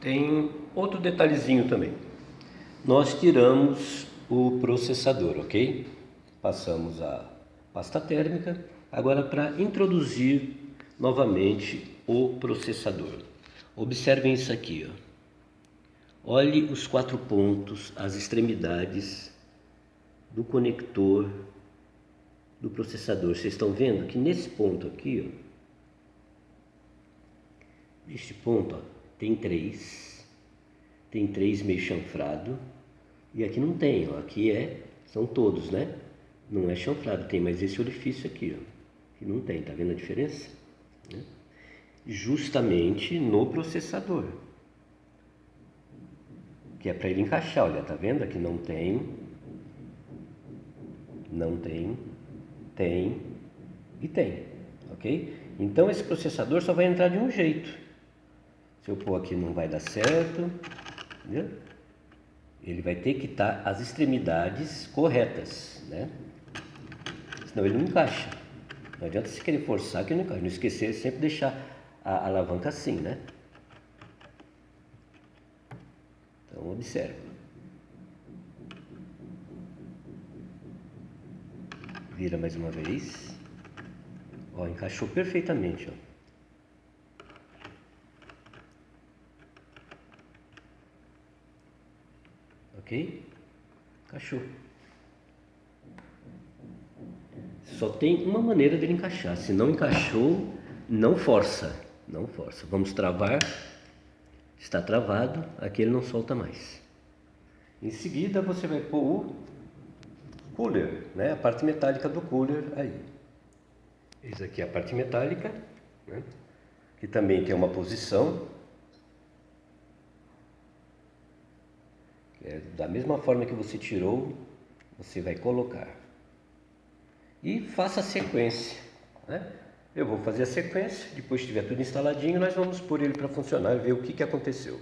tem outro detalhezinho também. Nós tiramos o processador, ok? Passamos a pasta térmica. Agora para introduzir novamente o processador. Observem isso aqui, ó. Olhe os quatro pontos, as extremidades do conector do processador. Vocês estão vendo que nesse ponto aqui, ó, neste ponto, ó, tem três, tem três meio chanfrado e aqui não tem, ó, aqui é, são todos, né? Não é chanfrado, tem mais esse orifício aqui, ó, que não tem, tá vendo a diferença? Né? Justamente no processador, que é para ele encaixar, olha, tá vendo? Aqui não tem, não tem, tem e tem, ok? Então esse processador só vai entrar de um jeito. Se eu pôr aqui não vai dar certo, entendeu? Ele vai ter que estar as extremidades corretas, né? Senão ele não encaixa. Não adianta se querer forçar que não encaixa. Não esquecer sempre deixar a alavanca assim, né? Então observa. Vira mais uma vez. Ó, encaixou perfeitamente, ó. Ok? Encaixou. Só tem uma maneira dele encaixar. Se não encaixou, não força. Não força. Vamos travar. Está travado. Aqui ele não solta mais. Em seguida você vai pôr o cooler, né? a parte metálica do cooler aí. Essa aqui é a parte metálica, né? que também tem uma posição É, da mesma forma que você tirou, você vai colocar. E faça a sequência. Né? Eu vou fazer a sequência, depois que estiver tudo instaladinho, nós vamos pôr ele para funcionar e ver o que, que aconteceu.